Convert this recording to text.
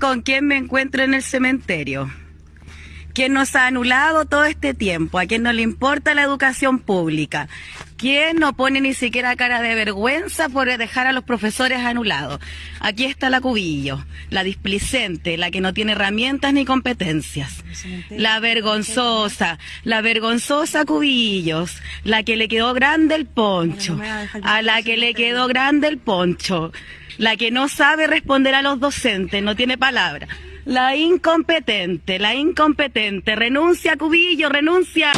con quién me encuentro en el cementerio. ¿Quién nos ha anulado todo este tiempo? ¿A quién no le importa la educación pública? ¿Quién no pone ni siquiera cara de vergüenza por dejar a los profesores anulados? Aquí está la cubillo, la displicente, la que no tiene herramientas ni competencias. La vergonzosa, la vergonzosa cubillos, la que le quedó grande el poncho, a la que le quedó grande el poncho, la que no sabe responder a los docentes, no tiene palabra. La incompetente, la incompetente. Renuncia, Cubillo, renuncia.